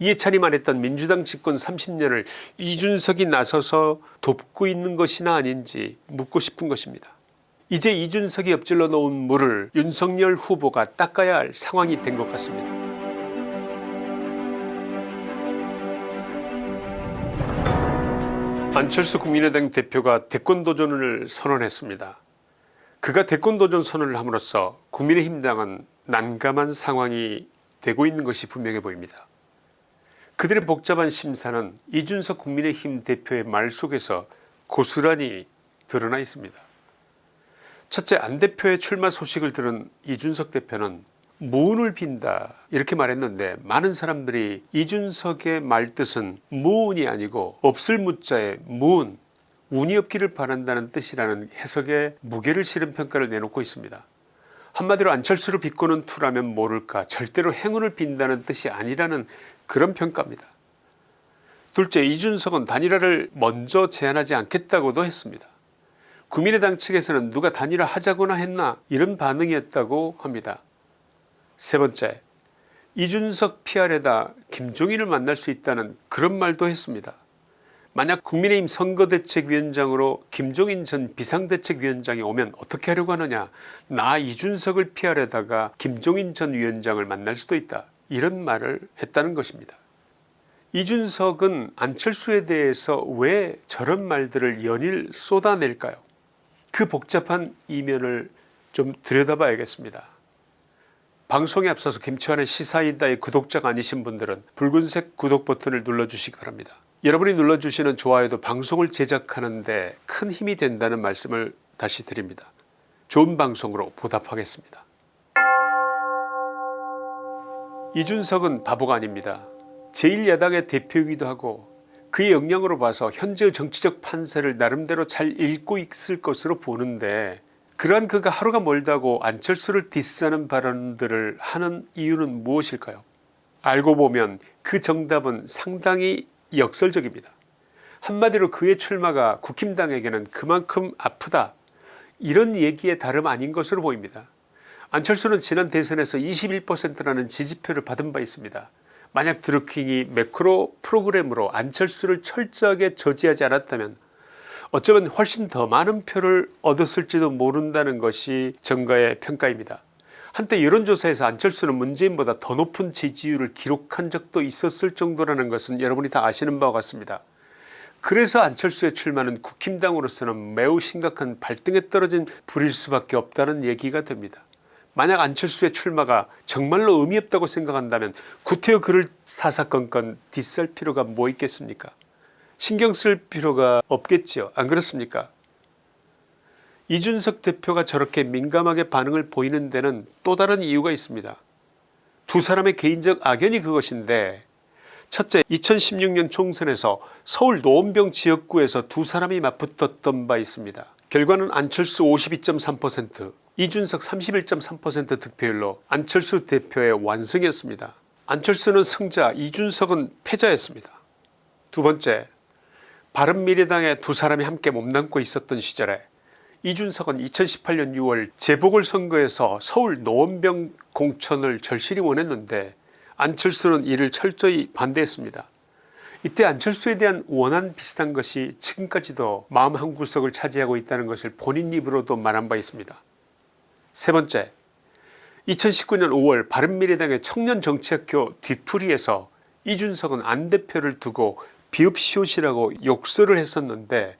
이해찬이 말했던 민주당 집권 30년을 이준석이 나서서 돕고 있는 것이나 아닌지 묻고 싶은 것입니다. 이제 이준석이 엎질러 놓은 물을 윤석열 후보가 닦아야 할 상황이 된 것 같습니다. 안철수 국민의당 대표가 대권도전을 선언했습니다. 그가 대권도전 선언을 함으로써 국민의힘당은 난감한 상황이 되고 있는 것이 분명해 보입니다. 그들의 복잡한 심사는 이준석 국민의힘 대표의 말 속에서 고스란히 드러나 있습니다. 첫째 안 대표의 출마 소식을 들은 이준석 대표는 무운을 빈다 이렇게 말했는데 많은 사람들이 이준석의 말뜻은 무운이 아니고 없을 무자에 무운 운이 없기를 바란다는 뜻이라는 해석에 무게를 실은 평가를 내놓고 있습니다. 한마디로 안철수를 비꼬는 투라면 모를까 절대로 행운을 빈다는 뜻이 아니라는 그런 평가입니다. 둘째 이준석은 단일화를 먼저 제안하지 않겠다고도 했습니다. 국민의당 측에서는 누가 단일화 하자거나 했나 이런 반응이었다고 합니다. 세 번째 이준석 PR에다 김종인을 만날 수 있다는 그런 말도 했습니다. 만약 국민의힘 선거대책위원장으로 김종인 전 비상대책위원장이 오면 어떻게 하려고 하느냐 나 이준석을 PR에다가 김종인 전 위원장을 만날 수도 있다 이런 말을 했다는 것입니다. 이준석은 안철수에 대해서 왜 저런 말들을 연일 쏟아낼까요 그 복잡한 이면을 좀 들여다봐야겠습니다. 방송에 앞서서 김치환의 시사이다의 구독자가 아니신 분들은 붉은색 구독 버튼을 눌러주시기 바랍니다. 여러분이 눌러주시는 좋아요도 방송을 제작하는 데 큰 힘이 된다는 말씀을 다시 드립니다. 좋은 방송으로 보답하겠습니다. 이준석은 바보가 아닙니다. 제1야당의 대표이기도 하고 그의 역량으로 봐서 현재의 정치적 판세를 나름대로 잘 읽고 있을 것으로 보는데 그러한 그가 하루가 멀다고 안철수를 디스하는 발언들을 하는 이유는 무엇일까요 알고 보면 그 정답은 상당히 역설적입니다. 한마디로 그의 출마가 국힘당에게는 그만큼 아프다 이런 얘기에 다름 아닌 것으로 보입니다. 안철수는 지난 대선에서 21%라는 지지표를 받은 바 있습니다. 만약 드루킹이 매크로 프로그램으로 안철수를 철저하게 저지하지 않았다면 어쩌면 훨씬 더 많은 표를 얻었을지도 모른다는 것이 정가의 평가입니다. 한때 여론조사에서 안철수는 문재인보다 더 높은 지지율을 기록한 적도 있었을 정도라는 것은 여러분이 다 아시는 바와 같습니다. 그래서 안철수의 출마는 국힘당으로서는 매우 심각한 발등에 떨어진 불일 수밖에 없다는 얘기가 됩니다. 만약 안철수의 출마가 정말로 의미 없다고 생각한다면 구태여 그를 사사건건 디스할 필요가 뭐 있겠습니까 신경 쓸 필요가 없겠지요 안 그렇습니까 이준석 대표가 저렇게 민감하게 반응을 보이는 데는 또 다른 이유가 있습니다. 두 사람의 개인적 악연이 그것인데 첫째 2016년 총선에서 서울 노원병 지역구에서 두 사람이 맞붙었던 바 있습니다. 결과는 안철수 52.3% 이준석 31.3% 득표율로 안철수 대표의 완승이었습니다. 안철수는 승자 이준석은 패자였습니다. 두 번째 바른미래당의 두 사람이 함께 몸담고 있었던 시절에 이준석은 2018년 6월 재보궐선거에서 서울 노원병 공천을 절실히 원했는데 안철수는 이를 철저히 반대했습니다. 이때 안철수에 대한 원한 비슷한 것이 지금까지도 마음 한구석을 차지하고 있다는 것을 본인 입으로도 말한 바 있습니다. 세 번째 2019년 5월 바른미래당의 청년정치학교 뒤풀이에서 이준석은 안 대표를 두고 비읍시옷이라고 욕설을 했었는데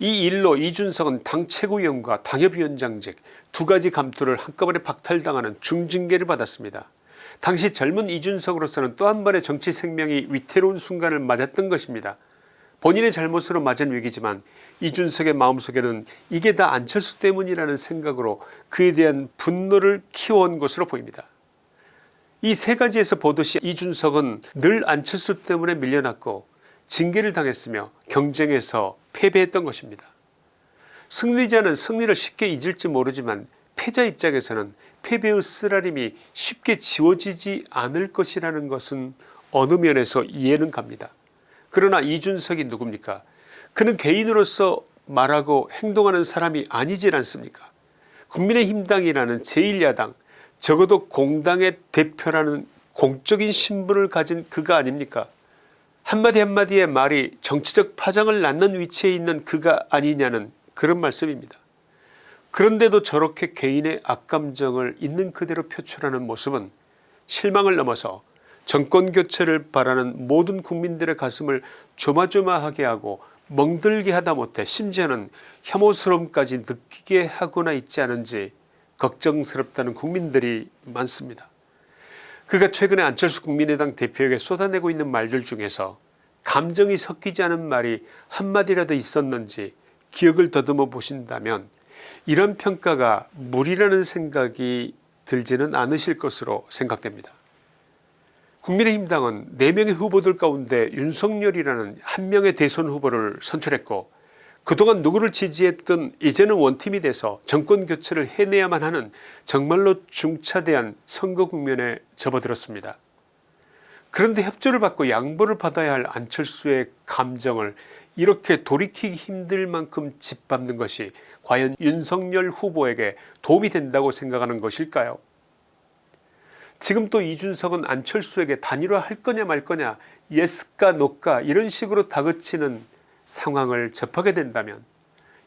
이 일로 이준석은 당 최고위원과 당협위원장직 두 가지 감투를 한꺼번에 박탈당하는 중징계를 받았습니다. 당시 젊은 이준석으로서는 또 한 번의 정치 생명이 위태로운 순간을 맞았던 것입니다. 본인의 잘못으로 맞은 위기지만 이준석의 마음속에는 이게 다 안철수 때문이라는 생각으로 그에 대한 분노를 키워온 것으로 보입니다. 이 세 가지에서 보듯이 이준석은 늘 안철수 때문에 밀려났고 징계를 당했으며 경쟁에서 패배했던 것입니다. 승리자는 승리를 쉽게 잊을지 모르지만 패자 입장에서는 패배의 쓰라림이 쉽게 지워지지 않을 것이라는 것은 어느 면에서 이해는 갑니다. 그러나 이준석이 누굽니까? 그는 개인으로서 말하고 행동하는 사람이 아니질 않습니까? 국민의힘당이라는 제1야당 적어도 공당의 대표라는 공적인 신분을 가진 그가 아닙니까? 한마디 한마디의 말이 정치적 파장을 낳는 위치에 있는 그가 아니냐는 그런 말씀입니다. 그런데도 저렇게 개인의 악감정을 있는 그대로 표출하는 모습은 실망을 넘어서 정권교체를 바라는 모든 국민들의 가슴을 조마조마하게 하고 멍들게 하다 못해 심지어는 혐오스러움까지 느끼게 하거나 있지 않은지 걱정스럽다는 국민들이 많습니다. 그가 최근에 안철수 국민의당 대표에게 쏟아내고 있는 말들 중에서 감정이 섞이지 않은 말이 한마디라도 있었는지 기억을 더듬어 보신다면 이런 평가가 무리라는 생각이 들지는 않으실 것으로 생각됩니다. 국민의힘당은 4명의 후보들 가운데 윤석열이라는 한 명의 대선 후보를 선출했고 그동안 누구를 지지했든 이제는 원팀이 돼서 정권교체를 해내야만 하는 정말로 중차대한 선거 국면에 접어들었습니다. 그런데 협조를 받고 양보를 받아야 할 안철수의 감정을 이렇게 돌이키기 힘들 만큼 짓밟는 것이 과연 윤석열 후보에게 도움이 된다고 생각하는 것일까요 지금 또 이준석은 안철수에게 단일화할 거냐 말 거냐 예스까 노까 이런 식으로 다그치는 상황을 접하게 된다면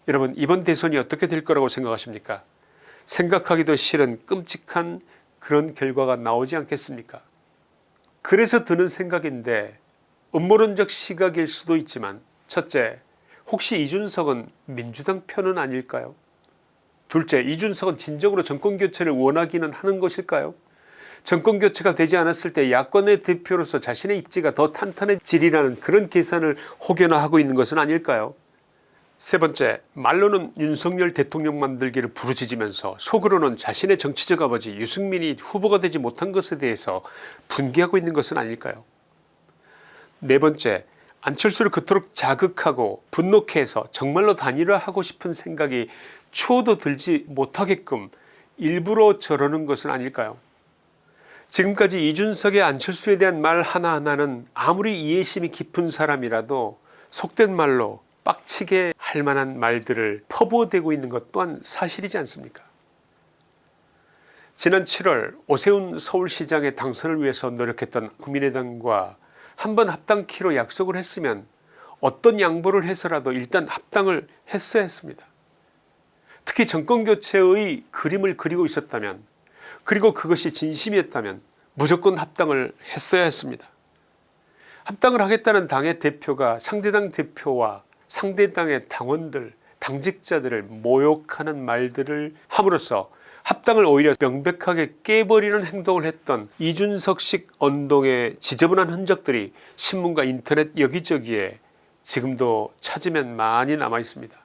여러분 이번 대선이 어떻게 될 거라고 생각하십니까? 생각하기도 싫은 끔찍한 그런 결과가 나오지 않겠습니까? 그래서 드는 생각인데 음모론적 시각일 수도 있지만 첫째 혹시 이준석은 민주당 편은 아닐까요? 둘째 이준석은 진정으로 정권교체를 원하기는 하는 것일까요 정권교체가 되지 않았을 때 야권의 대표로서 자신의 입지가 더 탄탄해지리라는 그런 계산을 혹여나 하고 있는 것은 아닐까요? 세 번째 말로는 윤석열 대통령 만들기를 부르짖으면서 속으로는 자신의 정치적 아버지 유승민이 후보가 되지 못한 것에 대해서 분개하고 있는 것은 아닐까요? 네 번째 안철수를 그토록 자극하고 분노케 해서 정말로 단일화하고 싶은 생각이 추호도 들지 못하게끔 일부러 저러는 것은 아닐까요 지금까지 이준석의 안철수에 대한 말 하나하나는 아무리 이해심이 깊은 사람이라도 속된 말로 빡치게 할 만한 말들을 퍼부어대고 있는 것 또한 사실이지 않습니까 지난 7월 오세훈 서울시장의 당선을 위해서 노력했던 국민의당과 한번 합당키로 약속을 했으면 어떤 양보를 해서라도 일단 합당을 했어야 했습니다. 특히 정권교체의 그림을 그리고 있었다면 그리고 그것이 진심이었다면 무조건 합당을 했어야 했습니다. 합당을 하겠다는 당의 대표가 상대당 대표와 상대당의 당원들 당직자들을 모욕하는 말들을 함으로써 합당을 오히려 명백하게 깨버리는 행동을 했던 이준석식 언동의 지저분한 흔적들이 신문과 인터넷 여기저기에 지금도 찾으면 많이 남아 있습니다.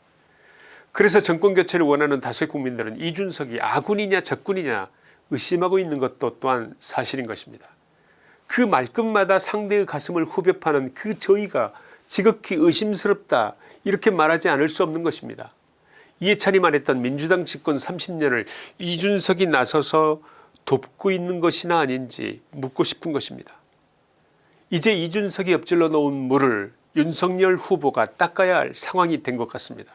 그래서 정권교체를 원하는 다수의 국민들은 이준석이 아군이냐 적군이냐 의심하고 있는 것도 또한 사실인 것입니다. 그 말끝마다 상대의 가슴을 후벼 파는 그 저희가 지극히 의심스럽다 이렇게 말하지 않을 수 없는 것입니다. 이해찬이 말했던 민주당 집권 30년을 이준석이 나서서 돕고 있는 것이나 아닌지 묻고 싶은 것입니다. 이제 이준석이 엎질러 놓은 물을 윤석열 후보가 닦아야 할 상황이 된 것 같습니다.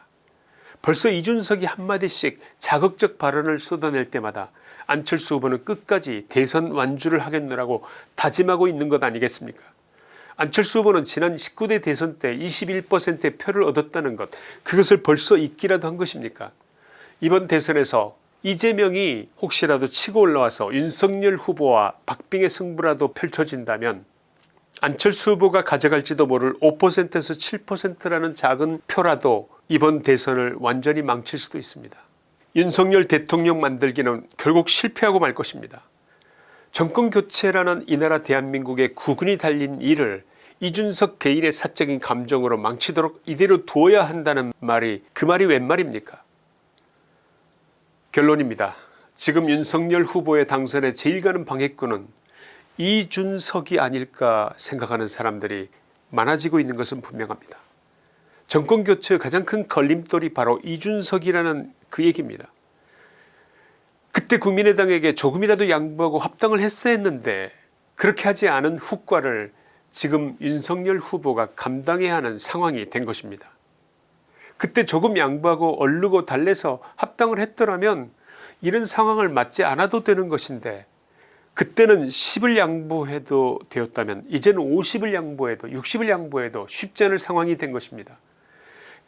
벌써 이준석이 한마디씩 자극적 발언을 쏟아낼 때마다 안철수 후보는 끝까지 대선 완주를 하겠노라고 다짐하고 있는 것 아니겠습니까? 안철수 후보는 지난 19대 대선 때 21%의 표를 얻었다는 것 그것을 벌써 잊기라도 한 것입니까? 이번 대선에서 이재명이 혹시라도 치고 올라와서 윤석열 후보와 박빙의 승부라도 펼쳐진다면 안철수 후보가 가져갈지도 모를 5%에서 7%라는 작은 표라도 이번 대선을 완전히 망칠 수도 있습니다. 윤석열 대통령 만들기는 결국 실패하고 말 것입니다. 정권교체라는 이 나라 대한민국의 구근이 달린 일을 이준석 개인의 사적인 감정으로 망치도록 이대로 두어야 한다는 말이 그 말이 웬 말입니까 결론입니다. 지금 윤석열 후보의 당선에 제일 가는 방해꾼은 이준석이 아닐까 생각하는 사람들이 많아지고 있는 것은 분명합니다. 정권교체의 가장 큰 걸림돌이 바로 이준석이라는 그 얘기입니다. 그때 국민의당에게 조금이라도 양보하고 합당을 했어야 했는데 그렇게 하지 않은 후과를 지금 윤석열 후보가 감당해야 하는 상황이 된 것입니다. 그때 조금 양보하고 얼르고 달래서 합당을 했더라면 이런 상황을 맞지 않아도 되는 것인데 그때는 10을 양보해도 되었다면 이제는 50을 양보해도 60을 양보해도 쉽지 않을 상황이 된 것입니다.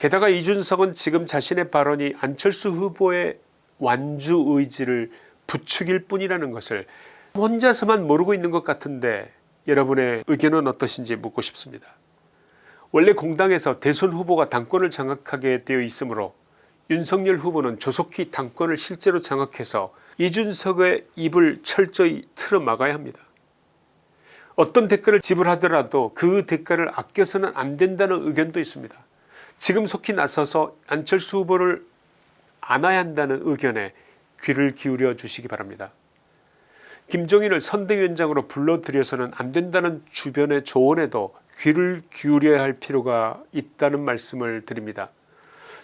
게다가 이준석은 지금 자신의 발언이 안철수 후보의 완주 의지를 부추길 뿐이라는 것을 혼자서만 모르고 있는 것 같은데 여러분의 의견은 어떠신지 묻고 싶습니다. 원래 공당에서 대선 후보가 당권을 장악하게 되어 있으므로 윤석열 후보는 조속히 당권을 실제로 장악해서 이준석의 입을 철저히 틀어 막아야 합니다. 어떤 대가를 지불하더라도 그 대가를 아껴서는 안 된다는 의견도 있습니다. 지금 속히 나서서 안철수 후보를 안아야 한다는 의견에 귀를 기울여 주시기 바랍니다. 김종인을 선대위원장으로 불러들여서는 안 된다는 주변의 조언에도 귀를 기울여야 할 필요가 있다는 말씀을 드립니다.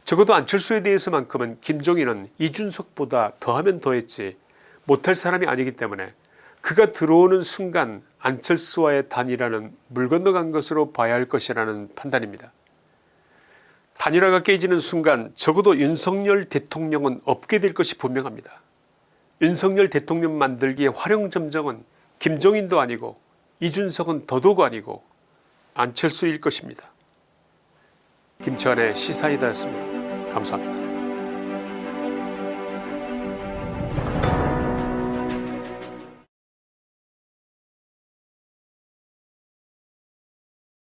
적어도 안철수에 대해서만큼은 김종인은 이준석보다 더하면 더했지 못할 사람이 아니기 때문에 그가 들어오는 순간 안철수와의 단일화는 물 건너간 것으로 봐야 할 것이라는 판단입니다. 단일화가 깨지는 순간 적어도 윤석열 대통령은 없게 될 것이 분명합니다. 윤석열 대통령 만들기의 활용점정은 김종인도 아니고 이준석은 더더욱 아니고 안철수일 것입니다. 김치환의 시사이다였습니다. 감사합니다.